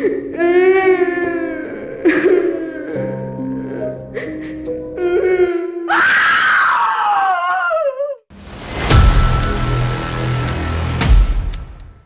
Ê...